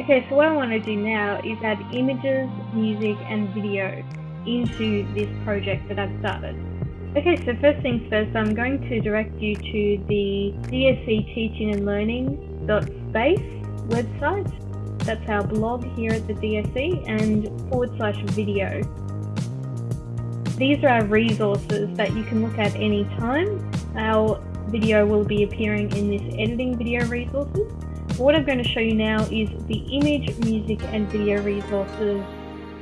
Okay, so what I want to do now is add images, music and video into this project that I've started. Okay, so first things first, I'm going to direct you to the DSC Teaching and Learning space website. That's our blog here at the DSC and forward slash video. These are our resources that you can look at any time. Our video will be appearing in this editing video resources. What I'm going to show you now is the image, music and video resources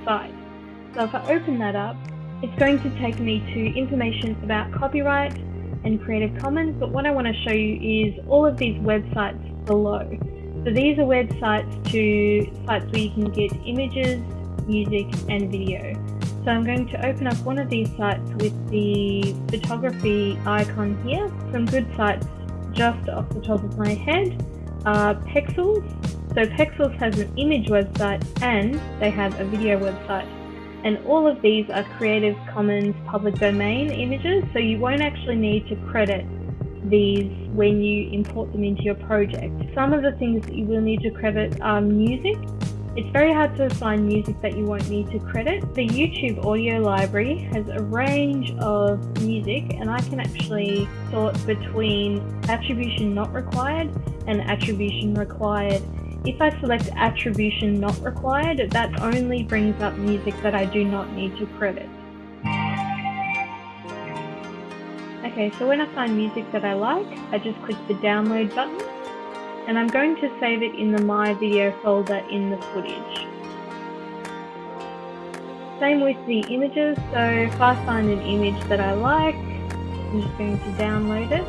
site. So if I open that up, it's going to take me to information about copyright and Creative Commons, but what I want to show you is all of these websites below. So these are websites to sites where you can get images, music and video. So I'm going to open up one of these sites with the photography icon here. Some good sites just off the top of my head are Pexels. So Pexels has an image website and they have a video website. And all of these are Creative Commons public domain images, so you won't actually need to credit these when you import them into your project. Some of the things that you will need to credit are music. It's very hard to find music that you won't need to credit. The YouTube audio library has a range of music and I can actually sort between attribution not required and attribution required. If I select attribution not required, that only brings up music that I do not need to credit. Okay, so when I find music that I like, I just click the download button and I'm going to save it in the My Video folder in the footage. Same with the images, so if I find an image that I like, I'm just going to download it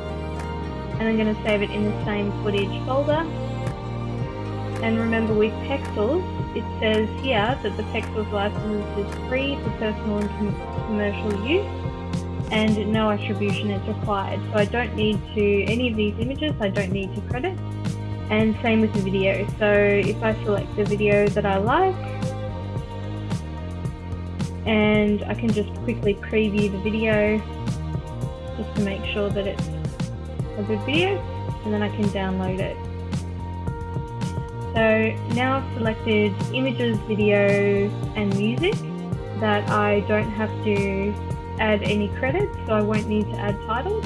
and I'm going to save it in the same footage folder. And remember with Pexels, it says here that the Pexels license is free for personal and com commercial use and no attribution is required. So I don't need to, any of these images, I don't need to credit. And same with the video. So if I select the video that I like, and I can just quickly preview the video just to make sure that it's a good video and then I can download it. So now I've selected images, video and music that I don't have to add any credits so I won't need to add titles.